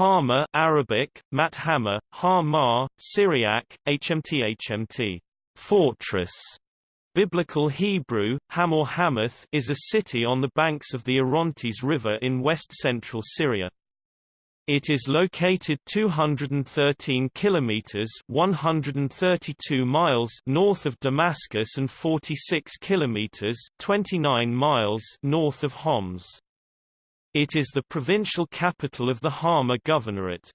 Hama Arabic, Mathama, Hama, Syriac, HMT HMT, fortress. Biblical Hebrew, Hamor Hamath is a city on the banks of the Orontes River in west-central Syria. It is located 213 kilometers (132 miles) north of Damascus and 46 kilometers (29 miles) north of Homs. It is the provincial capital of the Hama Governorate.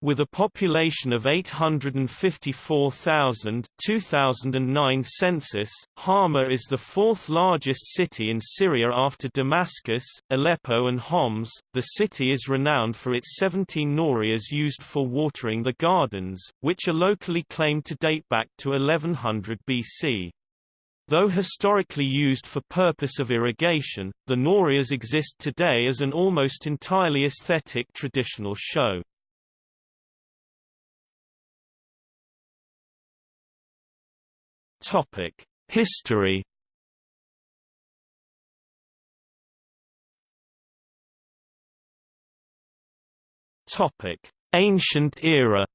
With a population of 854,000 2009 census, Hama is the fourth largest city in Syria after Damascus, Aleppo and Homs. The city is renowned for its 17 norias used for watering the gardens, which are locally claimed to date back to 1100 BC. Though historically used for purpose of irrigation, the norias exist today as an almost entirely aesthetic traditional show. Topic: History. Topic: Ancient era.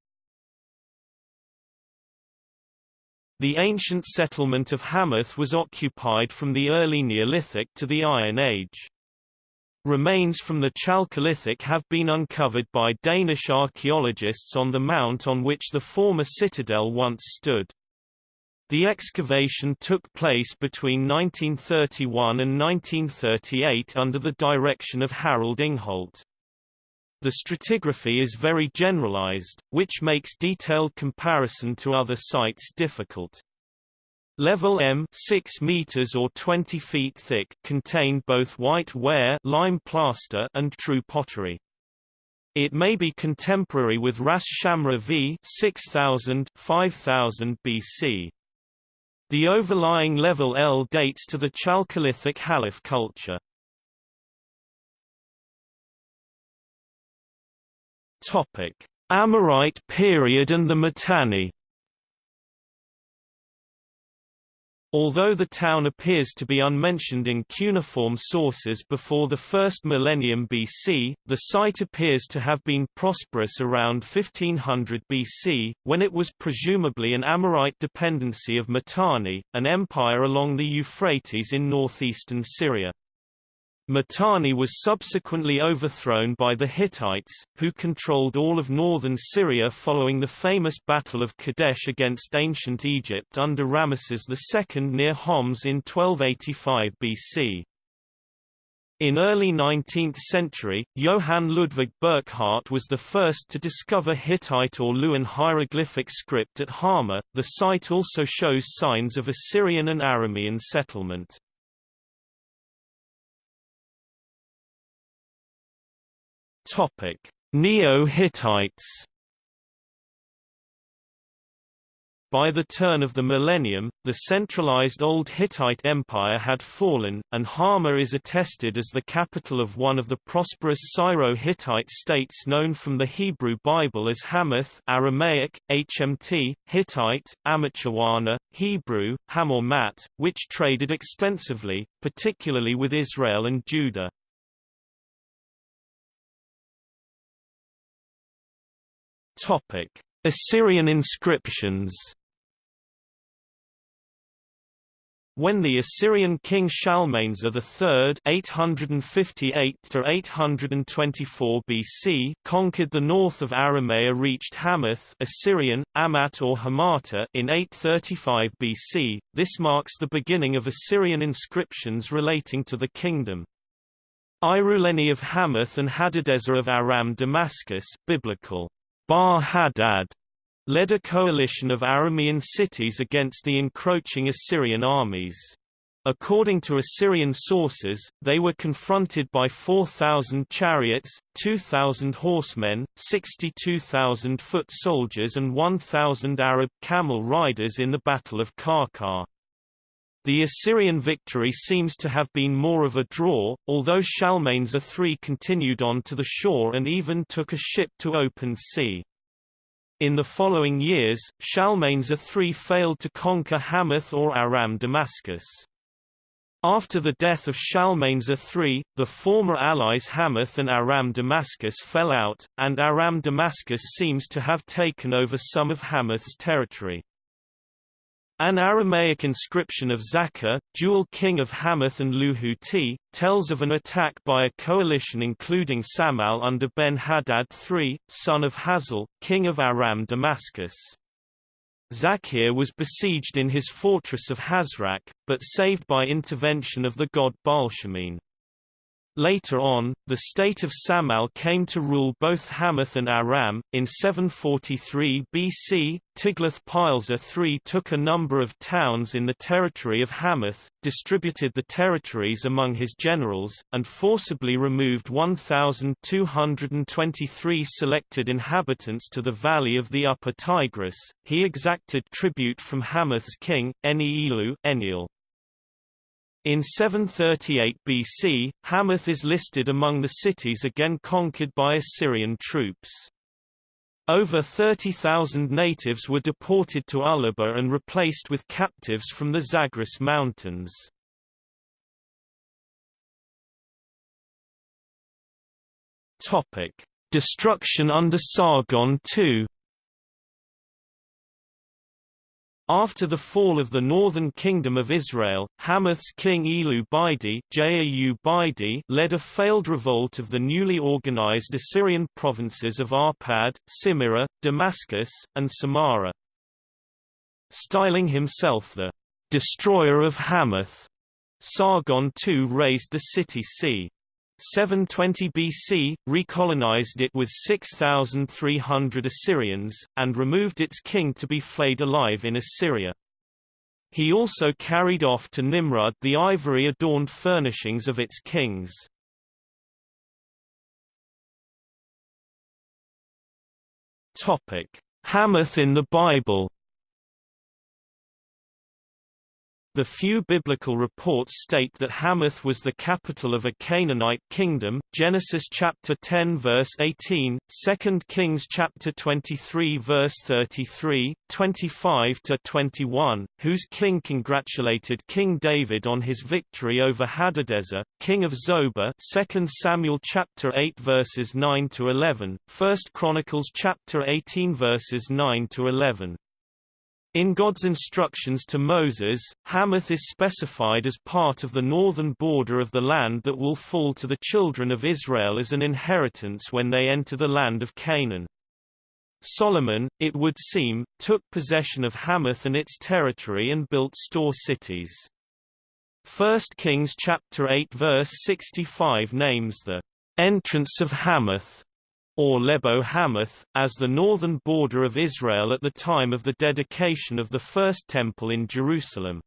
The ancient settlement of Hamath was occupied from the early Neolithic to the Iron Age. Remains from the Chalcolithic have been uncovered by Danish archaeologists on the mount on which the former citadel once stood. The excavation took place between 1931 and 1938 under the direction of Harold Ingholt. The stratigraphy is very generalized, which makes detailed comparison to other sites difficult. Level M 6 meters or 20 feet thick contained both white ware lime plaster and true pottery. It may be contemporary with Ras Shamra v 6000 5000 BC. The overlying level L dates to the Chalcolithic Halaf culture. Amorite period and the Mitanni Although the town appears to be unmentioned in cuneiform sources before the first millennium BC, the site appears to have been prosperous around 1500 BC, when it was presumably an Amorite dependency of Mitanni, an empire along the Euphrates in northeastern Syria. Mitanni was subsequently overthrown by the Hittites, who controlled all of northern Syria following the famous Battle of Kadesh against ancient Egypt under Ramesses II near Homs in 1285 BC. In early 19th century, Johann Ludwig Burckhardt was the first to discover Hittite or Luwian hieroglyphic script at Hama. The site also shows signs of Assyrian and Aramean settlement. Topic: Neo-Hittites. By the turn of the millennium, the centralized Old Hittite Empire had fallen, and Hama is attested as the capital of one of the prosperous Syro-Hittite states known from the Hebrew Bible as Hamath Aramaic, HMT, Hittite, Amacharawana, Hebrew, Hamormat, which traded extensively, particularly with Israel and Judah. Topic: Assyrian inscriptions. When the Assyrian king Shalmaneser III (858–824 BC) conquered the north of Aramea, reached Hamath (Assyrian, Amat or Hamata) in 835 BC. This marks the beginning of Assyrian inscriptions relating to the kingdom. Iruleni of Hamath and Hadadezer of Aram Damascus, biblical. Bar-Hadad led a coalition of Aramean cities against the encroaching Assyrian armies. According to Assyrian sources, they were confronted by 4,000 chariots, 2,000 horsemen, 62,000 foot soldiers and 1,000 Arab camel riders in the Battle of Qarqar. The Assyrian victory seems to have been more of a draw, although Shalmaneser III continued on to the shore and even took a ship to open sea. In the following years, Shalmaneser III failed to conquer Hamath or Aram Damascus. After the death of Shalmaneser III, the former allies Hamath and Aram Damascus fell out, and Aram Damascus seems to have taken over some of Hamath's territory. An Aramaic inscription of Zakkur, dual king of Hamath and Luhuti, tells of an attack by a coalition including Samal under Ben-Hadad III, son of Hazael, king of Aram Damascus. Zakkur was besieged in his fortress of Hazrak, but saved by intervention of the god Baalshamin. Later on, the state of Samal came to rule both Hamath and Aram. In 743 BC, Tiglath-Pileser III took a number of towns in the territory of Hamath, distributed the territories among his generals, and forcibly removed 1,223 selected inhabitants to the valley of the upper Tigris. He exacted tribute from Hamath's king, Eni-Elu Enlil. In 738 BC, Hamath is listed among the cities again conquered by Assyrian troops. Over 30,000 natives were deported to Ullaba and replaced with captives from the Zagros Mountains. Destruction under Sargon II After the fall of the northern kingdom of Israel, Hamath's king Elu Bidi led a failed revolt of the newly organized Assyrian provinces of Arpad, Simira, Damascus, and Samarra. Styling himself the destroyer of Hamath, Sargon II razed the city c. 720 BC, recolonized it with 6,300 Assyrians, and removed its king to be flayed alive in Assyria. He also carried off to Nimrud the ivory-adorned furnishings of its kings. Hamath in the Bible The few biblical reports state that Hamath was the capital of a Canaanite kingdom, Genesis chapter 10 verse 18, 2 Kings chapter 23 verse 33, 25 to 21, whose king congratulated King David on his victory over Hadadezer, king of Zobah, 2 Samuel chapter 8 verses 9 to 11, 1 Chronicles chapter 18 verses 9 to 11. In God's instructions to Moses, Hamath is specified as part of the northern border of the land that will fall to the children of Israel as an inheritance when they enter the land of Canaan. Solomon, it would seem, took possession of Hamath and its territory and built store cities. 1 Kings chapter 8 verse 65 names the entrance of Hamath or Lebo Hamath, as the northern border of Israel at the time of the dedication of the First Temple in Jerusalem.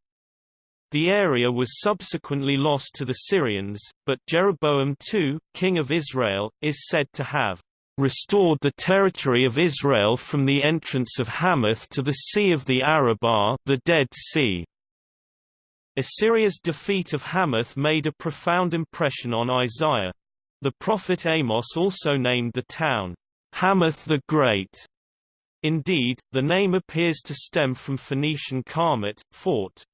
The area was subsequently lost to the Syrians, but Jeroboam II, king of Israel, is said to have restored the territory of Israel from the entrance of Hamath to the Sea of the Arabah the Dead Sea. Assyria's defeat of Hamath made a profound impression on Isaiah. The prophet Amos also named the town, Hamath the Great. Indeed, the name appears to stem from Phoenician Karmat, fort.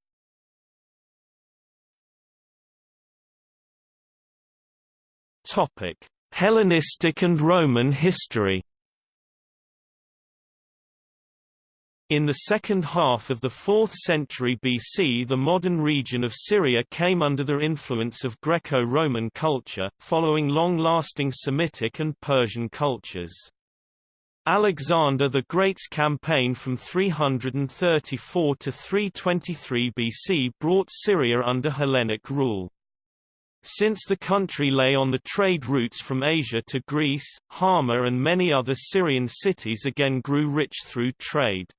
Topic: Hellenistic and Roman history. In the second half of the 4th century BC the modern region of Syria came under the influence of Greco-Roman culture, following long-lasting Semitic and Persian cultures. Alexander the Great's campaign from 334 to 323 BC brought Syria under Hellenic rule. Since the country lay on the trade routes from Asia to Greece, Hama and many other Syrian cities again grew rich through trade.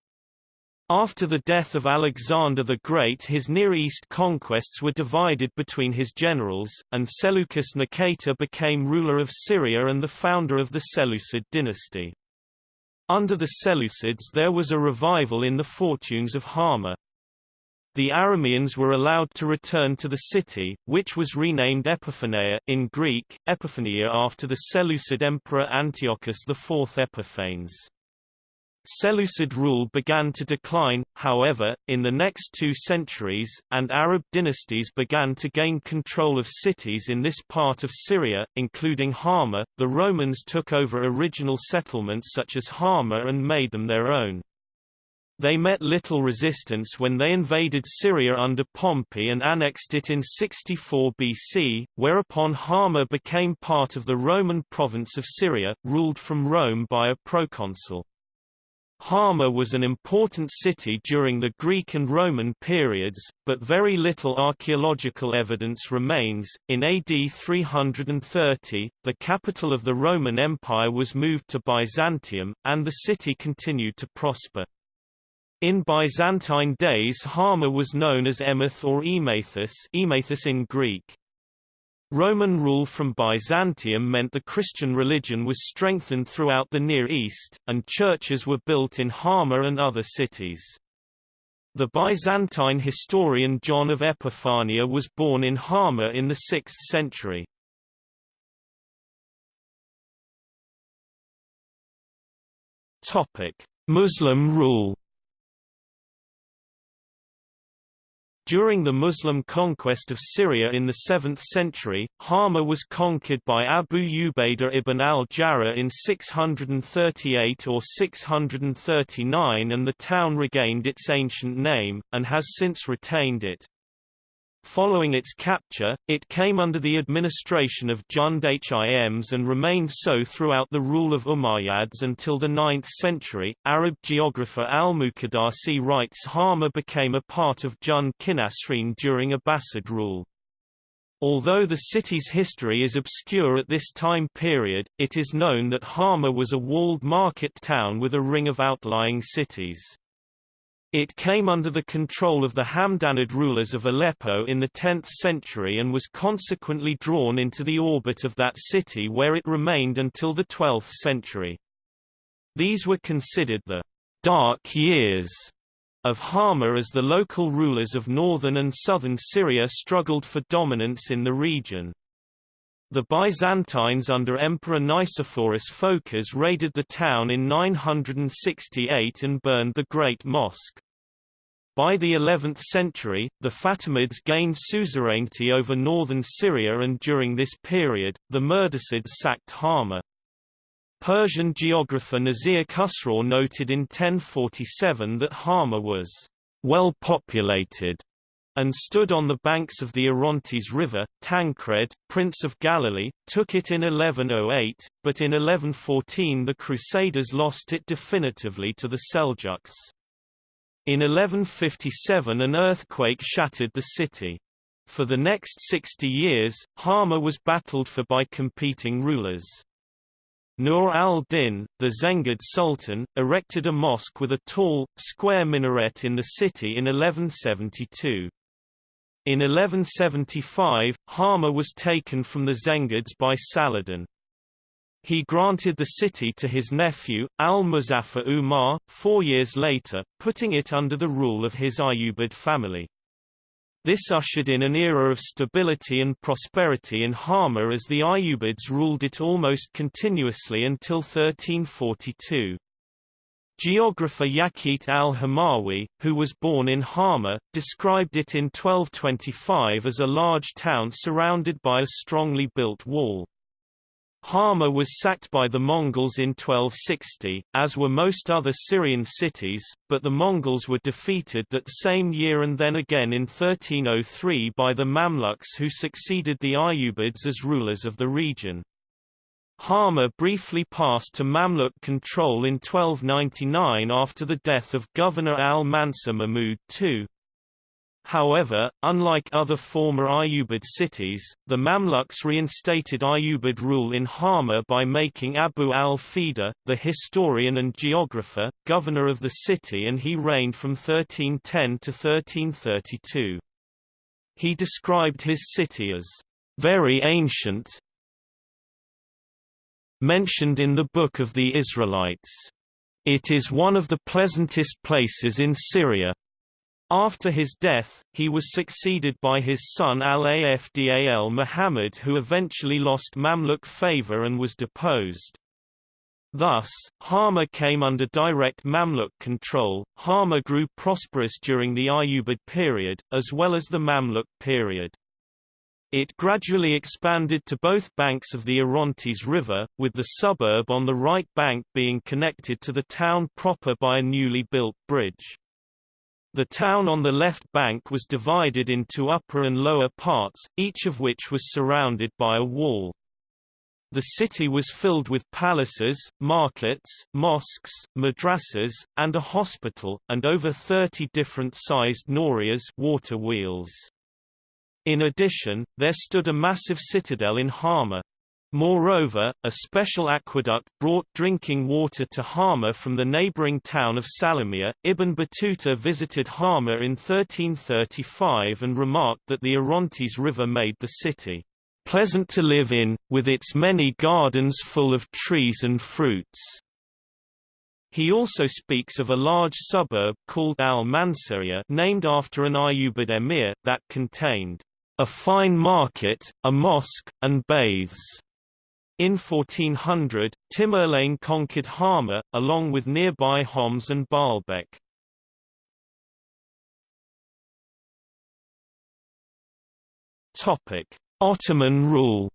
After the death of Alexander the Great his Near East conquests were divided between his generals, and Seleucus Nicator became ruler of Syria and the founder of the Seleucid dynasty. Under the Seleucids there was a revival in the fortunes of Hama. The Arameans were allowed to return to the city, which was renamed Epiphaneia in Greek, Epiphania after the Seleucid emperor Antiochus IV Epiphanes. Seleucid rule began to decline, however, in the next two centuries, and Arab dynasties began to gain control of cities in this part of Syria, including Hama. The Romans took over original settlements such as Hama and made them their own. They met little resistance when they invaded Syria under Pompey and annexed it in 64 BC, whereupon Hama became part of the Roman province of Syria, ruled from Rome by a proconsul. Hama was an important city during the Greek and Roman periods, but very little archaeological evidence remains. In AD 330, the capital of the Roman Empire was moved to Byzantium, and the city continued to prosper. In Byzantine days Hama was known as Emath or Emathus, Emathus in Greek. Roman rule from Byzantium meant the Christian religion was strengthened throughout the Near East, and churches were built in Hama and other cities. The Byzantine historian John of Epiphania was born in Hama in the 6th century. Muslim rule During the Muslim conquest of Syria in the 7th century, Hama was conquered by Abu Ubaidah ibn al-Jarrah in 638 or 639 and the town regained its ancient name, and has since retained it. Following its capture, it came under the administration of Jund Hims and remained so throughout the rule of Umayyads until the 9th century. Arab geographer al-Muqaddasi writes Hama became a part of Jund Kinasrin during Abbasid rule. Although the city's history is obscure at this time period, it is known that Hama was a walled market town with a ring of outlying cities. It came under the control of the Hamdanid rulers of Aleppo in the 10th century and was consequently drawn into the orbit of that city where it remained until the 12th century. These were considered the «dark years» of Hama as the local rulers of northern and southern Syria struggled for dominance in the region. The Byzantines under Emperor Nicephorus Phocas raided the town in 968 and burned the Great Mosque. By the 11th century, the Fatimids gained suzerainty over northern Syria and during this period, the Mirdasids sacked Hama. Persian geographer Nasir Khusraw noted in 1047 that Hama was well populated and stood on the banks of the Orontes River. Tancred, Prince of Galilee, took it in 1108, but in 1114 the Crusaders lost it definitively to the Seljuks. In 1157 an earthquake shattered the city. For the next 60 years, Hama was battled for by competing rulers. Nur al-Din, the Zengid Sultan, erected a mosque with a tall, square minaret in the city in 1172. In 1175, Hama was taken from the Zengids by Saladin. He granted the city to his nephew, al-Muzaffar Umar, four years later, putting it under the rule of his Ayyubid family. This ushered in an era of stability and prosperity in Hama as the Ayyubids ruled it almost continuously until 1342. Geographer Yaqut al-Hamawi, who was born in Hama, described it in 1225 as a large town surrounded by a strongly built wall. Hama was sacked by the Mongols in 1260, as were most other Syrian cities, but the Mongols were defeated that same year and then again in 1303 by the Mamluks who succeeded the Ayyubids as rulers of the region. Hama briefly passed to Mamluk control in 1299 after the death of Governor al-Mansur Mahmud II. However, unlike other former Ayyubid cities, the Mamluks reinstated Ayyubid rule in Hama by making Abu al-Fida, the historian and geographer, governor of the city and he reigned from 1310 to 1332. He described his city as very ancient, mentioned in the Book of the Israelites. It is one of the pleasantest places in Syria, after his death, he was succeeded by his son Al-Afdal Muhammad who eventually lost Mamluk favor and was deposed. Thus, Hama came under direct Mamluk control. Hama grew prosperous during the Ayyubid period, as well as the Mamluk period. It gradually expanded to both banks of the Orontes River, with the suburb on the right bank being connected to the town proper by a newly built bridge. The town on the left bank was divided into upper and lower parts, each of which was surrounded by a wall. The city was filled with palaces, markets, mosques, madrasas, and a hospital, and over 30 different-sized norias water wheels. In addition, there stood a massive citadel in Hama. Moreover, a special aqueduct brought drinking water to Hama from the neighboring town of Salamia. Ibn Battuta visited Hama in 1335 and remarked that the Orontes River made the city pleasant to live in, with its many gardens full of trees and fruits. He also speaks of a large suburb called Al-Mansuriya named after an Ayyubid emir, that contained a fine market, a mosque, and baths. In 1400, Tamerlane conquered Hama, along with nearby Homs and Baalbek. Ottoman rule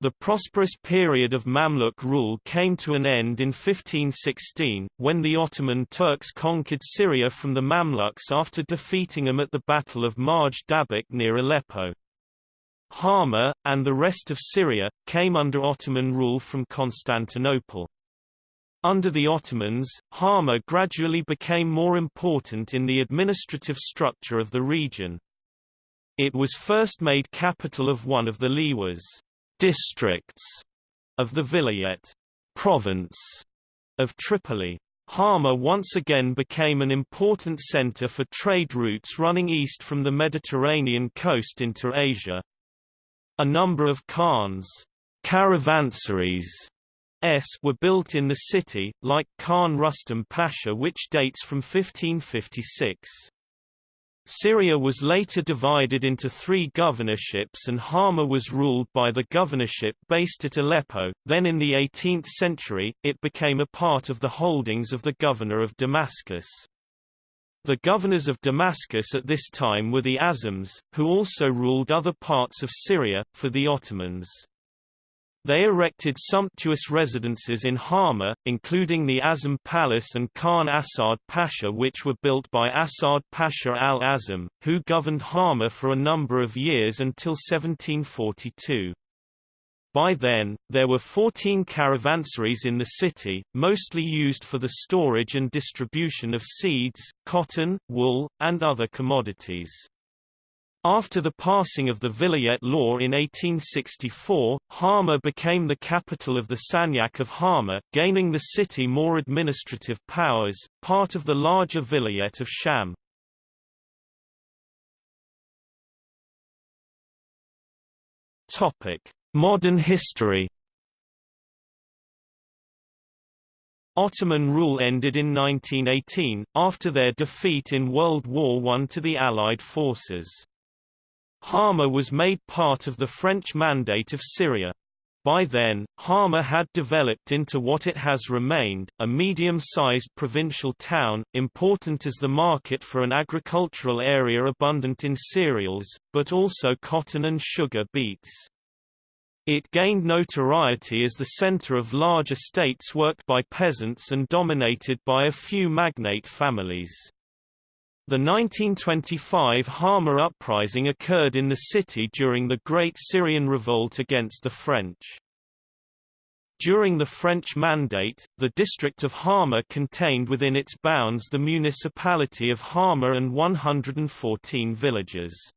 The prosperous period of Mamluk rule came to an end in 1516, when the Ottoman Turks conquered Syria from the Mamluks after defeating them at the Battle of Marj Dabiq near Aleppo. Hama, and the rest of Syria, came under Ottoman rule from Constantinople. Under the Ottomans, Hama gradually became more important in the administrative structure of the region. It was first made capital of one of the Liwas districts of the Vilayet province of Tripoli. Hama once again became an important center for trade routes running east from the Mediterranean coast into Asia. A number of khans caravansaries s were built in the city, like Khan Rustam Pasha which dates from 1556. Syria was later divided into three governorships and Hama was ruled by the governorship based at Aleppo, then in the 18th century, it became a part of the holdings of the governor of Damascus. The governors of Damascus at this time were the Azams, who also ruled other parts of Syria, for the Ottomans. They erected sumptuous residences in Hama, including the Azam Palace and Khan Asad Pasha which were built by Asad Pasha al-Azam, who governed Hama for a number of years until 1742. By then, there were 14 caravansaries in the city, mostly used for the storage and distribution of seeds, cotton, wool, and other commodities. After the passing of the Vilayet law in 1864, Hama became the capital of the Sanjak of Hama, gaining the city more administrative powers, part of the larger Vilayet of Sham. Topic: Modern history. Ottoman rule ended in 1918, after their defeat in World War I to the Allied forces. Hama was made part of the French Mandate of Syria. By then, Hama had developed into what it has remained, a medium-sized provincial town, important as the market for an agricultural area abundant in cereals, but also cotton and sugar beets. It gained notoriety as the center of large estates worked by peasants and dominated by a few magnate families. The 1925 Hama uprising occurred in the city during the Great Syrian Revolt against the French. During the French Mandate, the district of Hama contained within its bounds the municipality of Hama and 114 villages.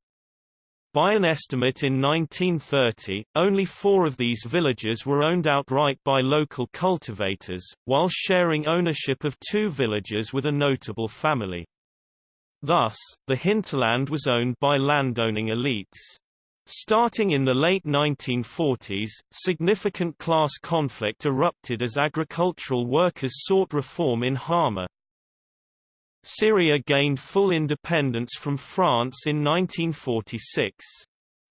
By an estimate in 1930, only four of these villages were owned outright by local cultivators, while sharing ownership of two villages with a notable family. Thus, the hinterland was owned by landowning elites. Starting in the late 1940s, significant class conflict erupted as agricultural workers sought reform in Hama. Syria gained full independence from France in 1946.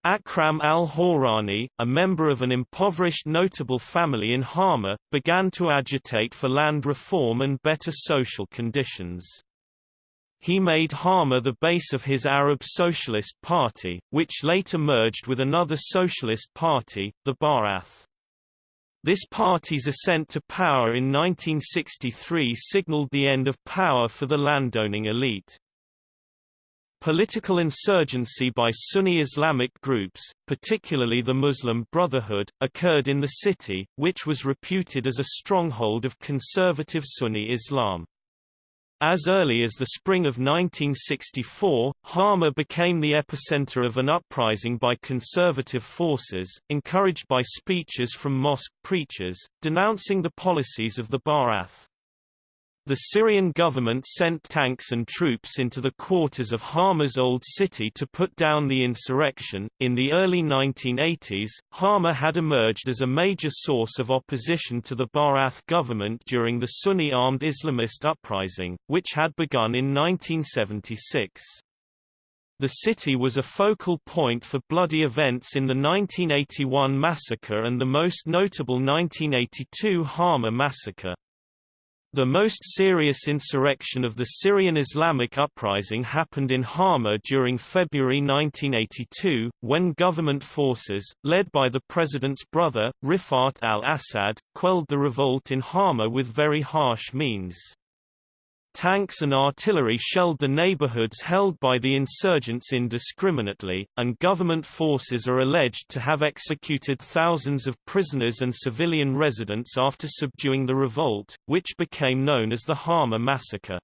Akram al-Hawrani, a member of an impoverished notable family in Hama, began to agitate for land reform and better social conditions. He made Hama the base of his Arab Socialist Party, which later merged with another socialist party, the Ba'ath. This party's ascent to power in 1963 signaled the end of power for the landowning elite. Political insurgency by Sunni Islamic groups, particularly the Muslim Brotherhood, occurred in the city, which was reputed as a stronghold of conservative Sunni Islam. As early as the spring of 1964, Hama became the epicenter of an uprising by conservative forces, encouraged by speeches from mosque preachers, denouncing the policies of the Ba'ath. The Syrian government sent tanks and troops into the quarters of Hama's old city to put down the insurrection. In the early 1980s, Hama had emerged as a major source of opposition to the Ba'ath government during the Sunni armed Islamist uprising, which had begun in 1976. The city was a focal point for bloody events in the 1981 massacre and the most notable 1982 Hama massacre. The most serious insurrection of the Syrian Islamic uprising happened in Hama during February 1982, when government forces, led by the president's brother, Rifat al-Assad, quelled the revolt in Hama with very harsh means. Tanks and artillery shelled the neighborhoods held by the insurgents indiscriminately, and government forces are alleged to have executed thousands of prisoners and civilian residents after subduing the revolt, which became known as the Hama massacre.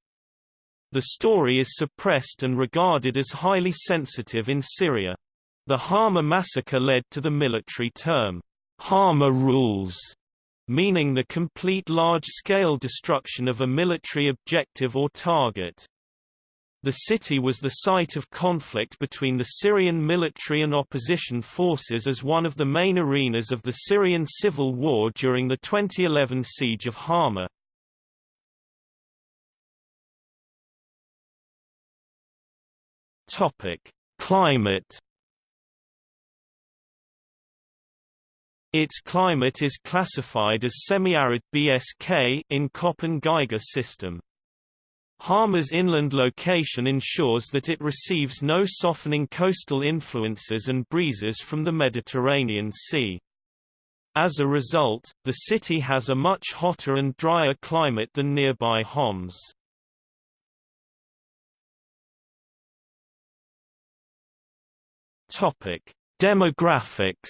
The story is suppressed and regarded as highly sensitive in Syria. The Hama massacre led to the military term, Hama rules, meaning the complete large-scale destruction of a military objective or target. The city was the site of conflict between the Syrian military and opposition forces as one of the main arenas of the Syrian civil war during the 2011 siege of Hama. Topic: Climate Its climate is classified as semi-arid BSK in Köppen-Geiger system. Hama's inland location ensures that it receives no softening coastal influences and breezes from the Mediterranean Sea. As a result, the city has a much hotter and drier climate than nearby Homs. Demographics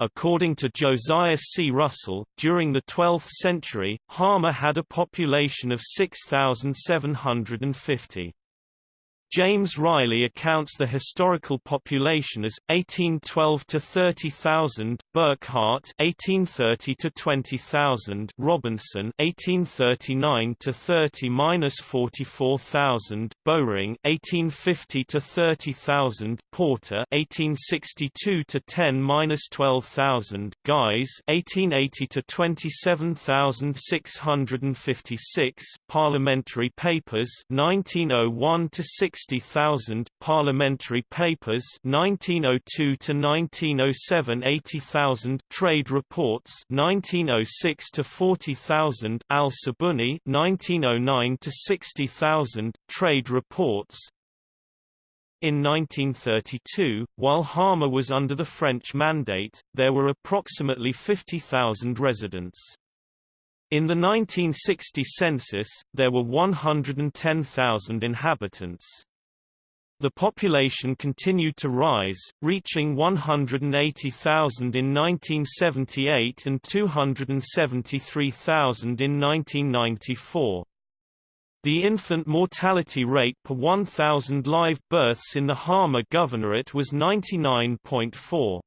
According to Josiah C. Russell, during the 12th century, Hama had a population of 6,750. James Riley accounts the historical population as 1812 to 30,000, Burckhardt 1830 to 20,000, Robinson 1839 to 30-44,000, Bowring 1850 to 30,000, Porter 1862 to 10-12,000, Guise 1880 to 27,656, Parliamentary Papers 1901 to 6 60,000 Parliamentary Papers 1902 to 1907 80,000 Trade Reports 1906 to 40,000 Al-Sabuni 1909 to 60,000 Trade Reports in 1932, while Hama was under the French mandate, there were approximately 50,000 residents. In the 1960 census, there were 110,000 inhabitants. The population continued to rise, reaching 180,000 in 1978 and 273,000 in 1994. The infant mortality rate per 1,000 live births in the Hama Governorate was 99.4.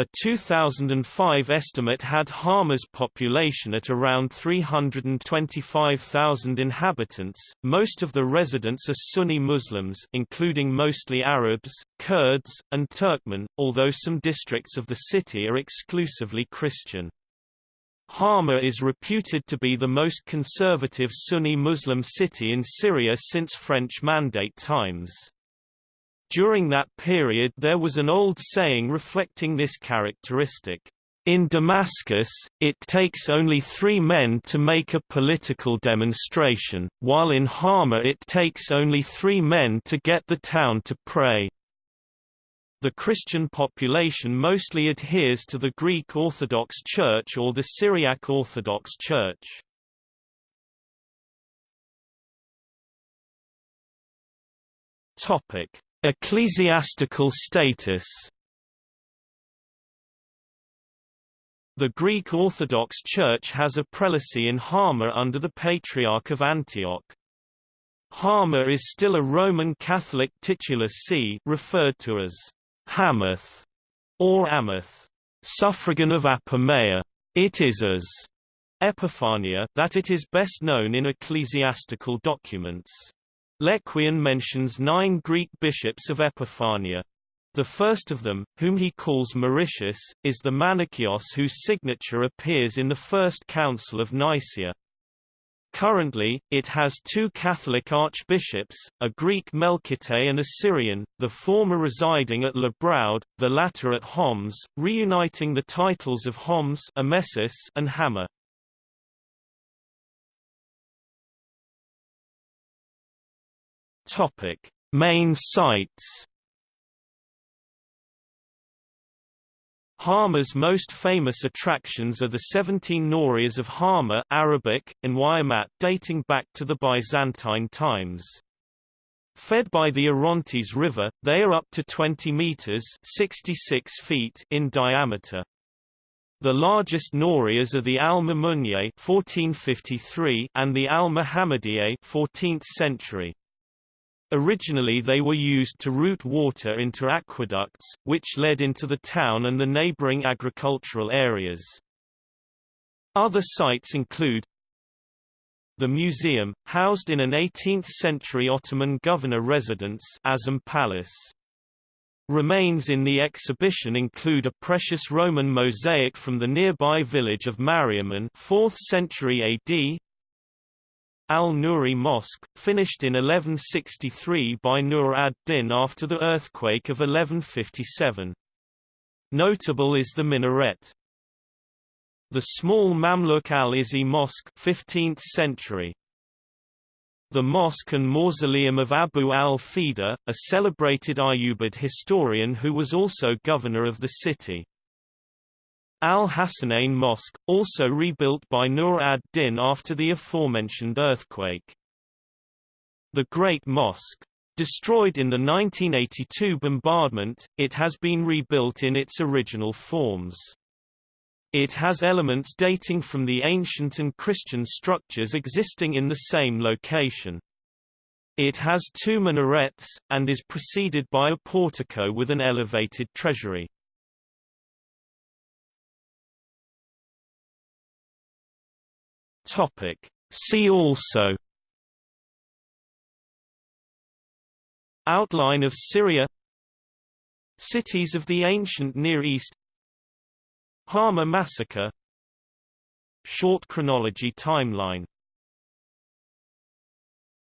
A 2005 estimate had Hama's population at around 325,000 inhabitants. Most of the residents are Sunni Muslims, including mostly Arabs, Kurds, and Turkmen, although some districts of the city are exclusively Christian. Hama is reputed to be the most conservative Sunni Muslim city in Syria since French Mandate times. During that period there was an old saying reflecting this characteristic. In Damascus, it takes only three men to make a political demonstration, while in Hama it takes only three men to get the town to pray. The Christian population mostly adheres to the Greek Orthodox Church or the Syriac Orthodox Church. Ecclesiastical status The Greek Orthodox Church has a prelacy in Hama under the Patriarch of Antioch. Hama is still a Roman Catholic titular see referred to as Hamath or Amath, suffragan of Apamea. It is as Epiphania that it is best known in ecclesiastical documents. Lequien mentions nine Greek bishops of Epiphania. The first of them, whom he calls Mauritius, is the Manichaeos whose signature appears in the First Council of Nicaea. Currently, it has two Catholic archbishops, a Greek Melkite and a Syrian, the former residing at Le Braud, the latter at Homs, reuniting the titles of Homs and Hama. Main sites Hama's most famous attractions are the 17 norias of Hama Arabic, and Wayamat dating back to the Byzantine times. Fed by the Orontes River, they are up to 20 meters 66 feet in diameter. The largest norias are the Al-Mamunye 1453 and the Al-Muhammadiyeh 14th century. Originally they were used to route water into aqueducts, which led into the town and the neighboring agricultural areas. Other sites include the museum, housed in an 18th-century Ottoman governor residence Azam Palace. Remains in the exhibition include a precious Roman mosaic from the nearby village of Mariaman 4th century AD, Al-Nuri Mosque, finished in 1163 by Nur ad-Din after the earthquake of 1157. Notable is the minaret. The small Mamluk al-Izzi Mosque 15th century. The mosque and mausoleum of Abu al-Fida, a celebrated Ayyubid historian who was also governor of the city. Al-Hassanain Mosque, also rebuilt by Nur ad-Din after the aforementioned earthquake. The Great Mosque. Destroyed in the 1982 bombardment, it has been rebuilt in its original forms. It has elements dating from the ancient and Christian structures existing in the same location. It has two minarets, and is preceded by a portico with an elevated treasury. Topic. See also Outline of Syria Cities of the ancient Near East Hama massacre Short chronology timeline